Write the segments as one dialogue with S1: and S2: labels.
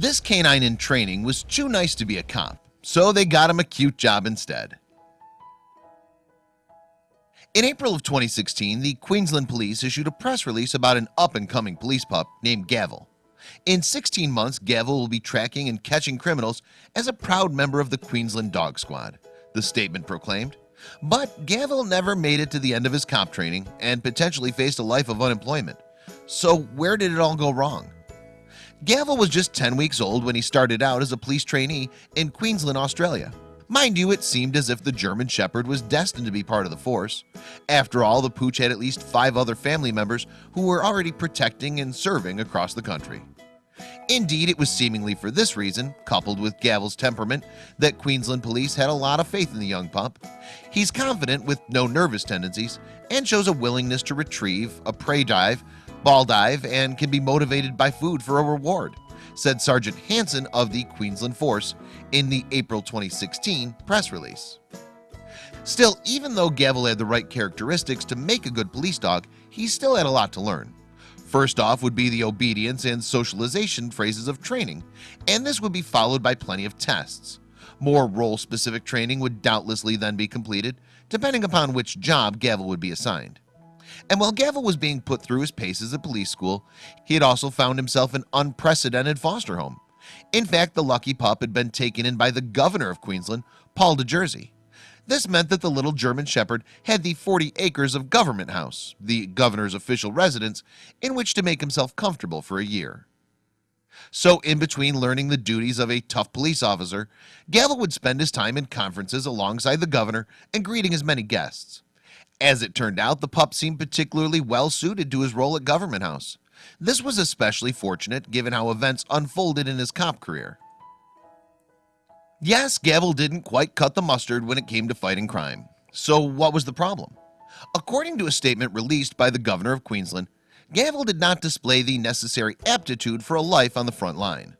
S1: This canine in training was too nice to be a cop So they got him a cute job instead. In April of 2016 the Queensland Police issued a press release about an up-and-coming police pup named Gavel. In 16 months Gavel will be tracking and catching criminals as a proud member of the Queensland Dog Squad the statement proclaimed. But Gavel never made it to the end of his cop training and potentially faced a life of unemployment. So where did it all go wrong Gavel was just 10 weeks old when he started out as a police trainee in Queensland Australia. Mind you it seemed as if the German Shepherd was destined to be part of the force. After all the pooch had at least five other family members who were already protecting and serving across the country. Indeed it was seemingly for this reason coupled with Gavel's temperament that Queensland police had a lot of faith in the young pup. He's confident with no nervous tendencies and shows a willingness to retrieve a prey drive ball drive and can be motivated by food for a reward said Sergeant Hanson of the Queensland Force in the April 2016 press release. Still even though Gavel had the right characteristics to make a good police dog he still had a lot to learn. First off would be the obedience and socialization phrases of training and this would be followed by plenty of tests. More role-specific training would doubtlessly then be completed depending upon which job Gavel would be assigned and while Gavel was being put through his paces at police school he had also found himself an unprecedented foster home. In fact the lucky pup had been taken in by the governor of Queensland Paul de Jersey. This meant that the little German Shepherd had the 40 acres of government house the governor's official residence in which to make himself comfortable for a year. So in between learning the duties of a tough police officer Gavel would spend his time in conferences alongside the governor and greeting as many guests as it turned out the pup seemed particularly well suited to his role at Government House. This was especially fortunate given how events unfolded in his cop career. Yes Gavel didn't quite cut the mustard when it came to fighting crime. So what was the problem? According to a statement released by the governor of Queensland Gavel did not display the necessary aptitude for a life on the front line.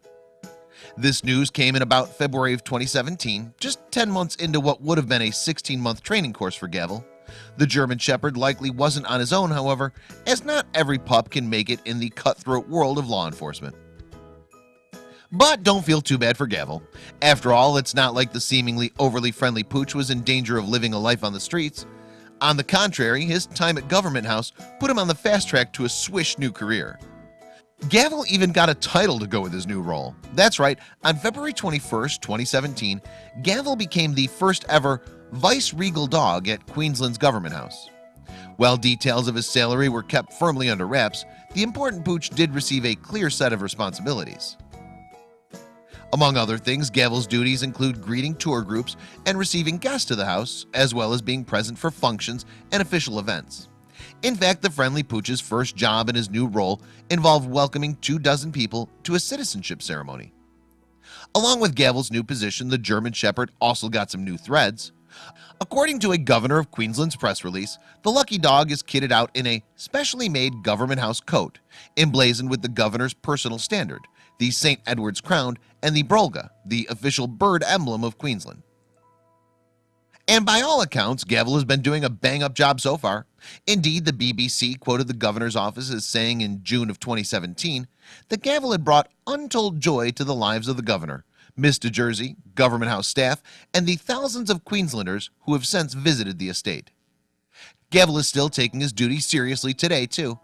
S1: This news came in about February of 2017 just 10 months into what would have been a 16-month training course for Gavel the German Shepherd likely wasn't on his own however as not every pup can make it in the cutthroat world of law enforcement. But don't feel too bad for Gavel. After all it's not like the seemingly overly friendly pooch was in danger of living a life on the streets. On the contrary his time at Government House put him on the fast track to a swish new career Gavel even got a title to go with his new role. That's right on February 21st 2017 Gavel became the first ever vice regal dog at Queensland's Government House. While details of his salary were kept firmly under wraps the important pooch did receive a clear set of responsibilities. Among other things Gavel's duties include greeting tour groups and receiving guests to the house as well as being present for functions and official events in fact the friendly pooch's first job in his new role involved welcoming two dozen people to a citizenship ceremony along with Gavel's new position the German Shepherd also got some new threads According to a governor of Queensland's press release the lucky dog is kitted out in a specially made government house coat emblazoned with the governor's personal standard the St. Edward's crown and the Brolga the official bird emblem of Queensland and by all accounts Gavel has been doing a bang-up job so far. Indeed the BBC quoted the governor's office as saying in June of 2017 that Gavel had brought untold joy to the lives of the governor Miss de Jersey government house staff and the thousands of Queenslanders who have since visited the estate. Gavel is still taking his duty seriously today too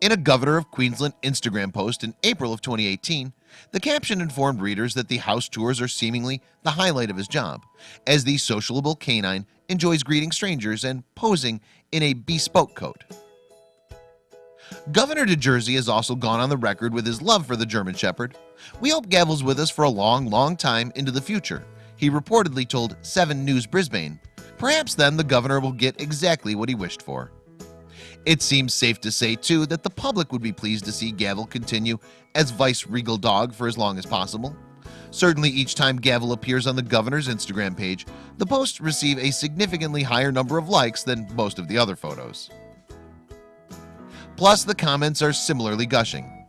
S1: in a governor of Queensland Instagram post in April of 2018 the caption informed readers that the house tours are seemingly the highlight of his job as the sociable canine enjoys greeting strangers and posing in a bespoke coat. Governor de Jersey has also gone on the record with his love for the German Shepherd. We hope Gavel's with us for a long long time into the future He reportedly told 7 News Brisbane. Perhaps then the governor will get exactly what he wished for It seems safe to say too that the public would be pleased to see Gavel continue as vice regal dog for as long as possible. Certainly each time Gavel appears on the governor's Instagram page the posts receive a significantly higher number of likes than most of the other photos. Plus the comments are similarly gushing.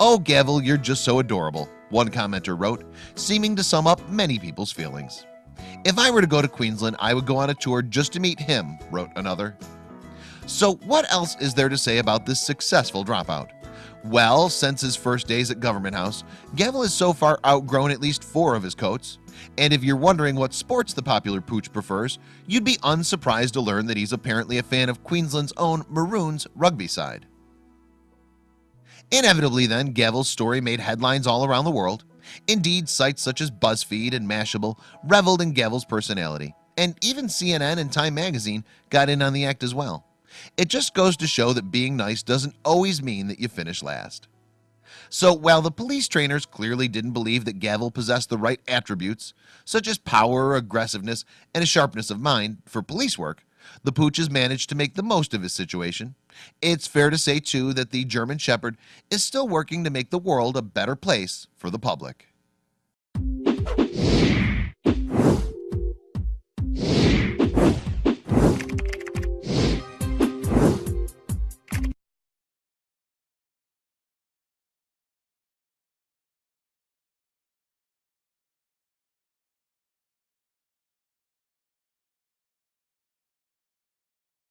S1: Oh Gavel you're just so adorable one commenter wrote seeming to sum up many people's feelings. If I were to go to Queensland I would go on a tour just to meet him wrote another so what else is there to say about this successful dropout Well, since his first days at Government House, Gavel has so far outgrown at least four of his coats. And if you're wondering what sports the popular pooch prefers, you'd be unsurprised to learn that he's apparently a fan of Queensland's own Maroons rugby side. Inevitably then, Gavel's story made headlines all around the world. Indeed, sites such as BuzzFeed and Mashable reveled in Gavel's personality. And even CNN and Time Magazine got in on the act as well. It just goes to show that being nice doesn't always mean that you finish last. So while the police trainers clearly didn't believe that Gavel possessed the right attributes, such as power, aggressiveness, and a sharpness of mind for police work, the pooches managed to make the most of his situation. It's fair to say too that the German Shepherd is still working to make the world a better place for the public.